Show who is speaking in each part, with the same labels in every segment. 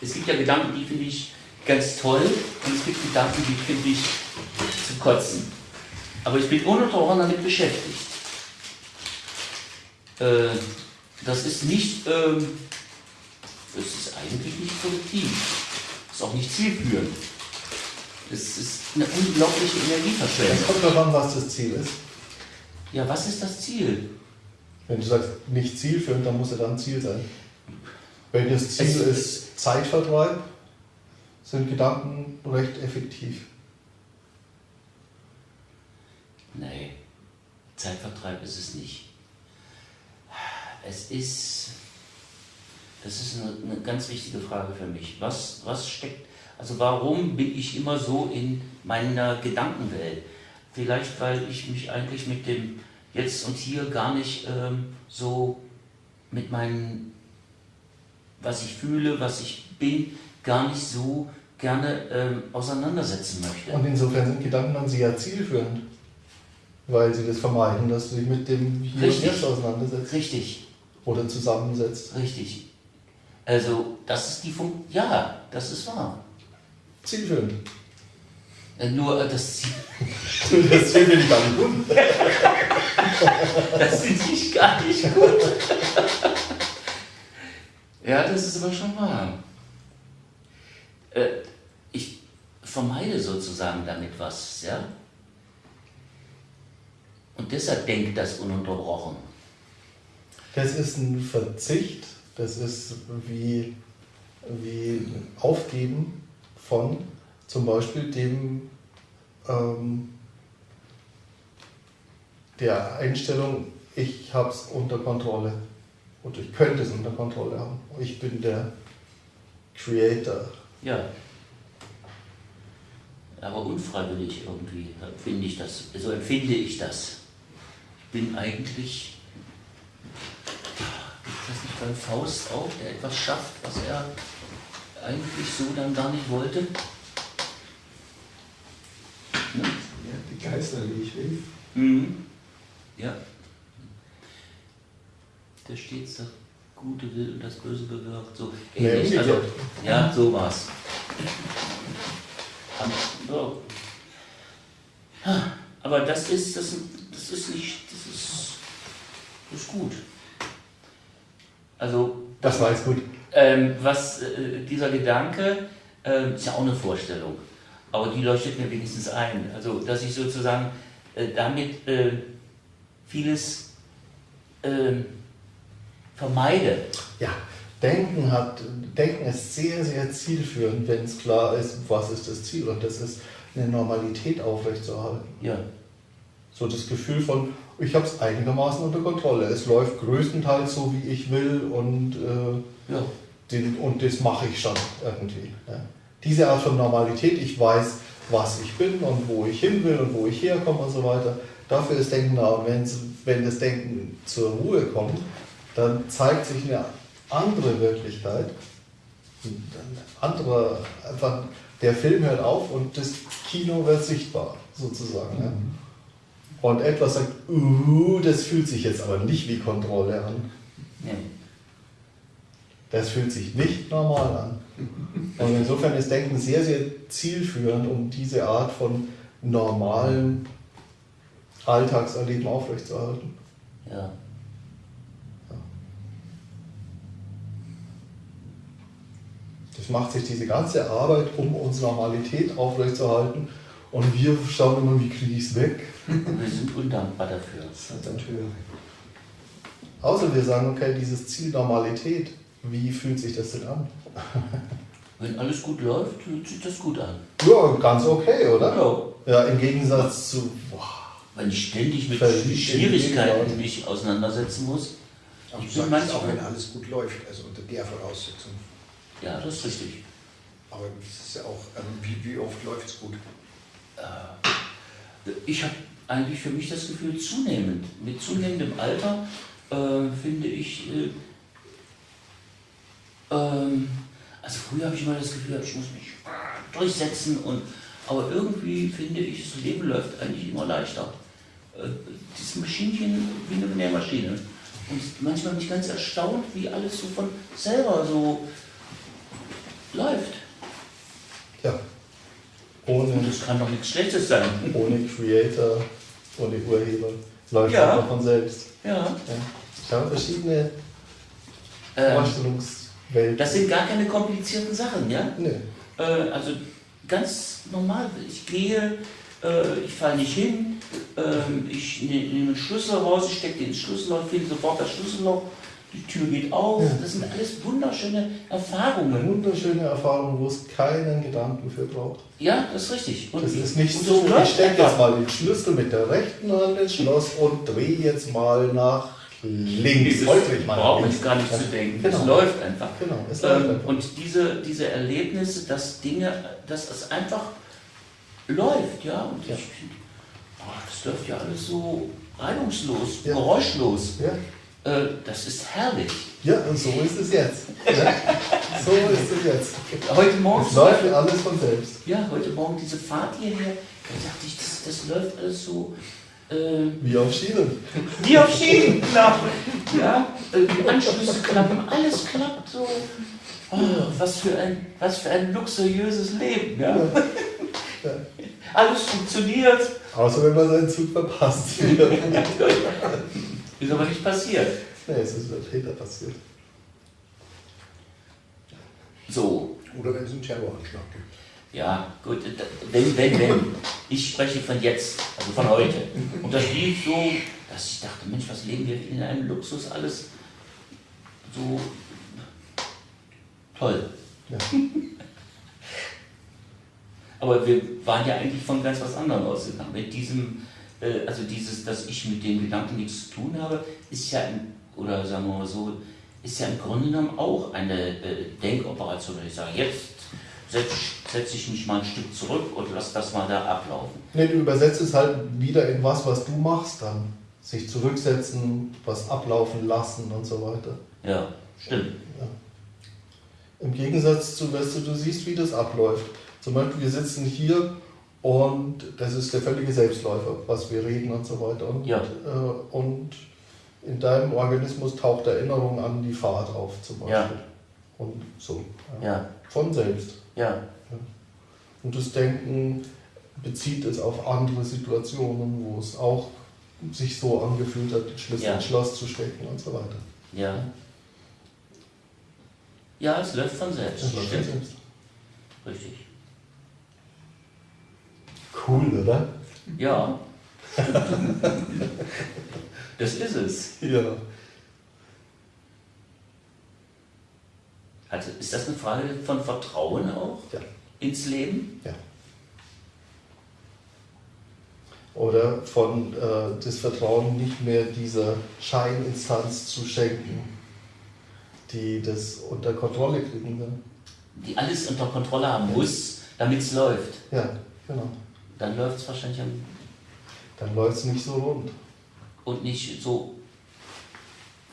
Speaker 1: Es gibt ja Gedanken, die finde ich ganz toll und es gibt Gedanken, die finde ich zu kotzen. Aber ich bin ununterbrochen damit beschäftigt. Äh, das ist nicht, ähm, das ist eigentlich nicht produktiv. Das ist auch nicht zielführend. Es ist eine unglaubliche Energieverschwendung.
Speaker 2: Es kommt darauf an, was das Ziel ist.
Speaker 1: Ja, was ist das Ziel?
Speaker 2: Wenn du sagst, nicht zielführend, dann muss er dann Ziel sein. Wenn das Ziel
Speaker 1: Es-
Speaker 2: ist Zeitvertreib, sind Gedanken recht effektiv.
Speaker 1: Nee, Zeitvertreib ist es nicht. Es ist, das ist eine, eine ganz wichtige Frage für mich. Was, was steckt, also warum bin ich immer so in meiner Gedankenwelt? Vielleicht, weil ich mich eigentlich mit dem Jetzt und Hier gar nicht ähm, so mit meinem, was ich fühle, was ich bin, gar nicht so gerne ähm, auseinandersetzen möchte.
Speaker 2: Und insofern sind Gedanken dann sehr zielführend, weil sie das vermeiden, dass du dich mit dem Hier
Speaker 1: Richtig.
Speaker 2: und Jetzt auseinandersetzt
Speaker 1: Richtig.
Speaker 2: oder zusammensetzt.
Speaker 1: Richtig. Also, das ist die Funktion. Ja, das ist wahr.
Speaker 2: Zielführend.
Speaker 1: Äh, Nur äh, das,
Speaker 2: Das Ziel will ich gar nicht gut.
Speaker 1: das finde ich gar nicht gut. Ja, das ist aber schon wahr. Äh, ich vermeide sozusagen damit was, ja. Und deshalb denkt das ununterbrochen.
Speaker 2: Das ist ein Verzicht, das ist wie, wie Aufgeben von zum Beispiel dem ähm, der Einstellung, ich habe es unter Kontrolle und ich könnte es unter Kontrolle haben. Ich bin der Creator.
Speaker 1: Ja. Aber unfreiwillig irgendwie finde ich das, so empfinde ich das. Ich bin eigentlich, gibt das nicht beim Faust auch, der etwas schafft, was er eigentlich so dann gar nicht wollte? Ne?
Speaker 3: Ja, die Geister, wie ich will.
Speaker 1: Mhm. Ja. Der stets das Gute will und das Böse bewirkt. So
Speaker 2: Nee,
Speaker 1: ähnlich. also,
Speaker 2: umgekehrt.
Speaker 1: ja, so war's. So. Aber das ist, das, das ist nicht, das ist, das ist gut. Also,
Speaker 2: Das war jetzt gut.
Speaker 1: ähm, was äh, dieser Gedanke äh, ist ja auch eine Vorstellung, aber die leuchtet mir wenigstens ein. Also, dass ich sozusagen äh, damit äh, vieles ähm, vermeide.
Speaker 2: Ja, Denken, hat, Denken ist sehr, sehr zielführend, wenn es klar ist, was ist das Ziel. Und das ist eine Normalität aufrechtzuerhalten.
Speaker 1: Ja,
Speaker 2: So das Gefühl von, ich habe es einigermaßen unter Kontrolle. Es läuft größtenteils so, wie ich will und, äh,
Speaker 1: ja,
Speaker 2: den, und das mache ich schon irgendwie. Ja. Diese Art von Normalität, ich weiß, was ich bin und wo ich hin will und wo ich herkomme und so weiter. Dafür ist Denken da. Und wenn's, wenn das Denken zur Ruhe kommt, dann zeigt sich eine andere Wirklichkeit. Ein anderer, einfach, der Film hört auf und das Kino wird sichtbar, sozusagen. Ja. Und etwas sagt, uh, das fühlt sich jetzt aber nicht wie Kontrolle an.
Speaker 1: nee.
Speaker 2: Das fühlt sich nicht normal an. Und insofern ist Denken sehr, sehr zielführend, um diese Art von normalem Alltagserleben aufrechtzuerhalten.
Speaker 1: ja.
Speaker 2: Das macht sich diese ganze Arbeit, um unsere Normalität aufrechtzuerhalten. Und wir schauen immer, wie kriege ich es weg.
Speaker 1: Wir sind undankbar dafür.
Speaker 3: Saboteur.
Speaker 2: Außer wir sagen, okay, dieses Ziel Normalität, wie fühlt sich das denn an?
Speaker 1: Wenn alles gut läuft, fühlt sich das gut an.
Speaker 2: Ja, ganz okay, oder?
Speaker 1: Ja.
Speaker 2: Ja, im Gegensatz zu, boah,
Speaker 1: Wenn ich ständig mit Schwierigkeiten mich auseinandersetzen muss.
Speaker 3: Aber
Speaker 1: Ich bin
Speaker 3: auch, wenn alles gut läuft, also unter der Voraussetzung.
Speaker 1: Ja, das ist richtig.
Speaker 3: Aber es ist ja auch, ähm, wie, wie oft läuft es gut?
Speaker 1: Ich habe eigentlich für mich das Gefühl, zunehmend, mit zunehmendem Alter, äh, finde ich, äh, ähm, also früher habe ich immer das Gefühl, ich muss mich durchsetzen, und, aber irgendwie finde ich, das Leben läuft eigentlich immer leichter. Äh, dieses Maschinchen wie eine Nährmaschine. Und manchmal bin ich ganz erstaunt, wie alles so von selber so läuft.
Speaker 2: Ja. Ohne,
Speaker 1: Und das kann doch nichts Schlechtes sein.
Speaker 2: ohne Creator, ohne Urheber. Läuft
Speaker 1: Ja.
Speaker 2: einfach von selbst.
Speaker 1: Ja.
Speaker 2: Ja. Ich habe verschiedene
Speaker 1: Ähm,
Speaker 2: Vorstellungswelten.
Speaker 1: das sind gar keine komplizierten Sachen, ja?
Speaker 2: Nö.
Speaker 1: Äh, also ganz normal. Ich gehe, äh, ich falle nicht hin, ähm, ich ne- nehme einen Schlüssel raus, ich stecke den Schlüsselloch, finde sofort das Schlüsselloch, die Tür geht auf. Das sind alles wunderschöne Erfahrungen.
Speaker 2: Wunderschöne Erfahrung, wo es keinen Gedanken für braucht.
Speaker 1: Ja, das ist richtig. Und
Speaker 2: Das ist nicht so, ich stecke jetzt mal den Schlüssel mit der rechten Hand ins Schloss und drehe jetzt mal nach links. Ich
Speaker 1: brauche ich gar nicht zu denken.
Speaker 2: Genau.
Speaker 1: Es läuft einfach.
Speaker 2: Genau, es läuft
Speaker 1: Ähm,
Speaker 2: einfach.
Speaker 1: und diese, diese Erlebnisse, dass Dinge, dass es einfach läuft, ja. Und
Speaker 2: Ja.
Speaker 1: ich oh, das läuft ja alles so reibungslos,
Speaker 2: Ja.
Speaker 1: geräuschlos.
Speaker 2: Ja.
Speaker 1: Äh, das ist herrlich.
Speaker 2: ja, und so ist es jetzt. Ja. So ist es jetzt.
Speaker 1: Heute Morgen,
Speaker 2: Es läuft alles von selbst.
Speaker 1: ja, heute Morgen diese Fahrt hierher, da dachte ich, das, das läuft alles so. Äh,
Speaker 2: Wie auf Schienen.
Speaker 1: wie auf Schienen, genau. Ja, äh, die Anschlüsse klappen, alles klappt so. Oh, was, für ein, was für ein luxuriöses Leben, ja.
Speaker 2: Ja.
Speaker 1: Alles funktioniert.
Speaker 2: Außer wenn man seinen Zug verpasst.
Speaker 1: Ist aber nicht passiert.
Speaker 2: nee, es ist der Täter passiert.
Speaker 1: So,
Speaker 3: Oder wenn es einen Terroranschlag gibt.
Speaker 1: ja, gut, wenn, wenn, wenn. Ich spreche von jetzt, also von heute. Und das lief so, dass ich dachte, Mensch, was leben wir in einem Luxus, alles so toll.
Speaker 2: Ja.
Speaker 1: Aber wir waren ja eigentlich von ganz was anderem ausgegangen. Mit diesem, also dieses, dass ich mit den Gedanken nichts zu tun habe, ist ja, im, oder sagen wir mal so, ist ja im Grunde genommen auch eine äh, Denkoperation. Ich sage, jetzt setze setz ich mich mal ein Stück zurück und lass das mal da ablaufen.
Speaker 2: Nee, du übersetzt es halt wieder in was, was du machst dann. Sich zurücksetzen, was ablaufen lassen und so weiter.
Speaker 1: Ja, stimmt.
Speaker 2: Im Gegensatz zu, weißt du, du siehst, wie das abläuft. Zum Beispiel, wir sitzen hier und das ist der völlige Selbstläufer, was wir reden und so weiter. Und,
Speaker 1: Ja.
Speaker 2: äh, und in deinem Organismus taucht Erinnerung an die Fahrt auf, zum Beispiel.
Speaker 1: Ja.
Speaker 2: Und so.
Speaker 1: Ja,
Speaker 2: Von selbst.
Speaker 1: ja,
Speaker 2: Und das Denken bezieht es auf andere Situationen, wo es auch sich so angefühlt hat, den Schlüssel
Speaker 1: Ja.
Speaker 2: ins Schloss zu stecken und so weiter.
Speaker 1: ja. Ja, es läuft von selbst.
Speaker 2: Das läuft von selbst.
Speaker 1: Richtig.
Speaker 2: Cool, oder?
Speaker 1: Ja. das ist es.
Speaker 2: Ja.
Speaker 1: Also ist das eine Frage von Vertrauen auch
Speaker 2: Ja.
Speaker 1: ins Leben?
Speaker 2: ja. Oder von äh, das Vertrauen nicht mehr dieser Scheininstanz zu schenken, die das unter Kontrolle kriegen will.
Speaker 1: Die alles unter Kontrolle haben muss, damit es läuft.
Speaker 2: Ja, genau.
Speaker 1: Dann läuft es wahrscheinlich am,
Speaker 2: Dann läuft es nicht so rund.
Speaker 1: und nicht so.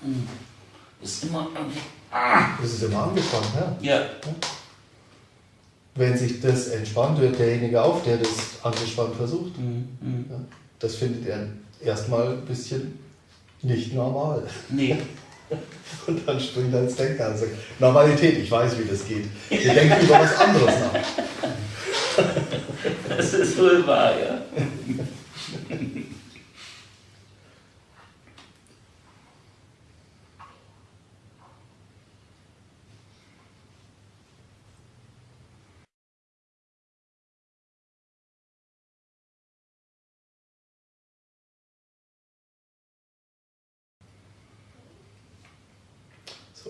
Speaker 1: Hm, Ist immer.
Speaker 2: Das ist immer angespannt, ja.
Speaker 1: Ja,
Speaker 2: Wenn sich das entspannt, hört derjenige auf, der das angespannt versucht.
Speaker 1: hm, hm.
Speaker 2: Ja, das findet er erstmal ein bisschen nicht normal.
Speaker 1: nee.
Speaker 2: Und dann springt er ins Denken an und sagt, Normalität, ich weiß, wie das geht. Wir denken über was anderes nach.
Speaker 1: Das ist wohl wahr, ja.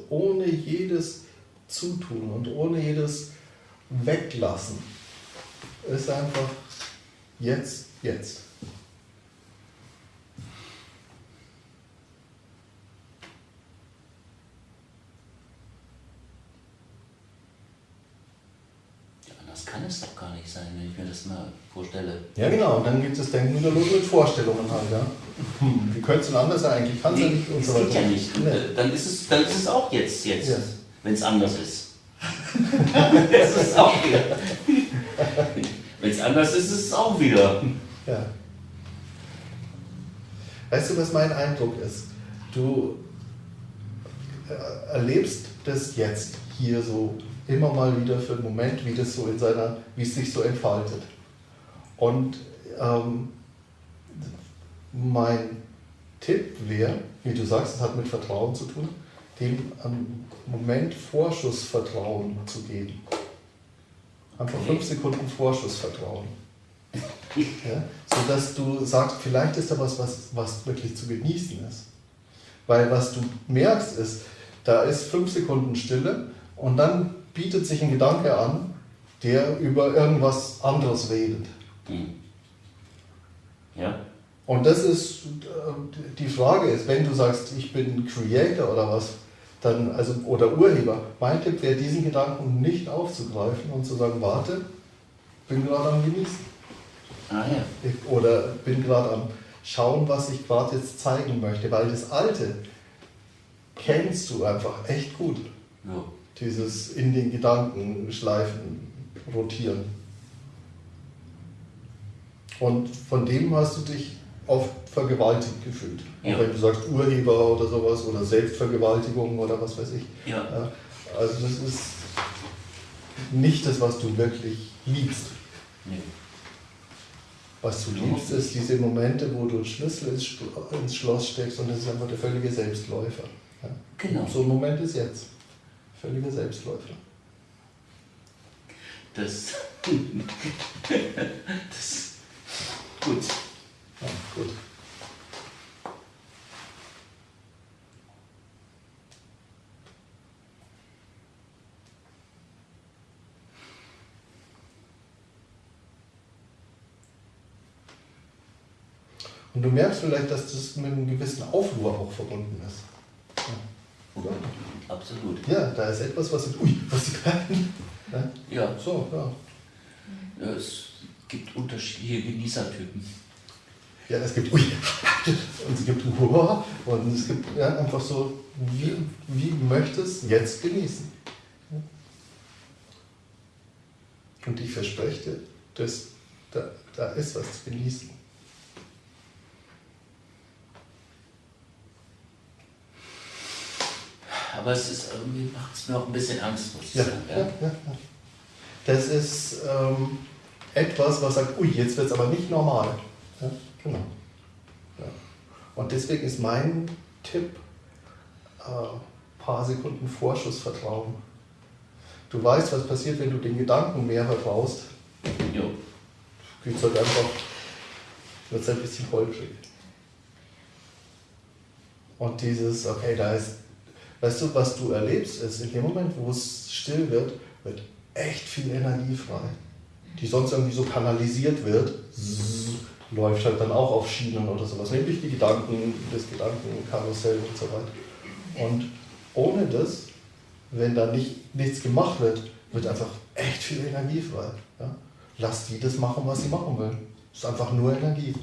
Speaker 2: Ohne jedes Zutun und ohne jedes Weglassen ist einfach jetzt, jetzt.
Speaker 1: ja. Anders kann es doch gar nicht sein, wenn ich mir das mal vorstelle.
Speaker 2: Ja genau, und dann geht das Denken wieder los mit Vorstellungen halt, ja. Hm, wie könnte es denn anders sein? Eigentlich kann es ja
Speaker 1: Nee,
Speaker 2: nicht und
Speaker 1: das
Speaker 2: so
Speaker 1: geht
Speaker 2: weiter.
Speaker 1: ja nicht.
Speaker 2: Nee.
Speaker 1: äh, dann, ist es, dann ist es auch jetzt, jetzt
Speaker 2: Ja.
Speaker 1: wenn es anders ist. Es ist auch wieder. anders ist, es auch wieder.
Speaker 2: Ja. Weißt du, was mein Eindruck ist? Du äh, erlebst das jetzt hier so immer mal wieder für einen Moment, wie das so in seiner, wie es sich so entfaltet. Und ähm, mein Tipp wäre, wie du sagst, es hat mit Vertrauen zu tun, dem einen Moment Vorschussvertrauen zu geben. Einfach fünf Sekunden Vorschussvertrauen. Ja? Sodass du sagst, vielleicht ist da was, was, was wirklich zu genießen ist. Weil was du merkst ist, da ist fünf Sekunden Stille und dann bietet sich ein Gedanke an, der über irgendwas anderes redet.
Speaker 1: Hm. Ja?
Speaker 2: Und das ist, äh, die Frage ist, wenn du sagst, ich bin Creator oder was, dann, also, oder Urheber, mein Tipp wäre, diesen Gedanken nicht aufzugreifen und zu sagen, warte, bin gerade am Genießen.
Speaker 1: Ah ja.
Speaker 2: Ich- Oder bin gerade am Schauen, was ich gerade jetzt zeigen möchte, weil das Alte kennst du einfach echt gut.
Speaker 1: ja.
Speaker 2: Dieses in den Gedanken schleifen, rotieren. Und von dem hast du dich oft vergewaltigt gefühlt.
Speaker 1: Ja.
Speaker 2: Wenn du sagst Urheber oder sowas oder Selbstvergewaltigung oder was weiß ich.
Speaker 1: Ja.
Speaker 2: Also das ist nicht das, was du wirklich liebst.
Speaker 1: Nee.
Speaker 2: Was du liebst, ist diese Momente, wo du einen Schlüssel ins Schloss steckst und das ist einfach der völlige Selbstläufer. Ja.
Speaker 1: Genau.
Speaker 2: So ein Moment ist jetzt. Völliger Selbstläufer.
Speaker 1: Das. das. Gut.
Speaker 2: Ja, gut. Und du merkst vielleicht, dass das mit einem gewissen Aufruhr auch verbunden ist. Ja.
Speaker 1: Absolut.
Speaker 2: Ja, da ist etwas, was. Ui, was ist ja?
Speaker 1: Ja.
Speaker 2: So, ja.
Speaker 1: Ja, Es gibt unterschiedliche Genießertypen.
Speaker 2: Ja, es gibt Ui und es gibt Hurra und es gibt ja, einfach so, wie, wie möchtest jetzt genießen. Und ich verspreche dir, dass da, da ist was zu genießen.
Speaker 1: Aber es ist irgendwie macht es mir auch ein bisschen Angst, muss ich
Speaker 2: Ja,
Speaker 1: sagen.
Speaker 2: ja, ja, ja. Das ist ähm, etwas, was sagt, ui, jetzt wird es aber nicht normal. Genau. Ja. Und deswegen ist mein Tipp, äh, paar Sekunden Vorschussvertrauen. Du weißt, was passiert, wenn du den Gedanken mehr vertraust.
Speaker 1: Jo.
Speaker 2: Geht halt einfach, wird es ein bisschen holprig. Und dieses, okay, da ist, weißt du, was du erlebst, ist in dem Moment, wo es still wird, wird echt viel Energie frei, die sonst irgendwie so kanalisiert wird, zzz, läuft halt dann auch auf Schienen oder sowas, nämlich die Gedanken, das Gedankenkarussell und so weiter. Und ohne das, wenn da nicht, nichts gemacht wird, wird einfach echt viel Energie frei. Ja? Lass die das machen, was sie machen will. Es ist einfach nur Energie.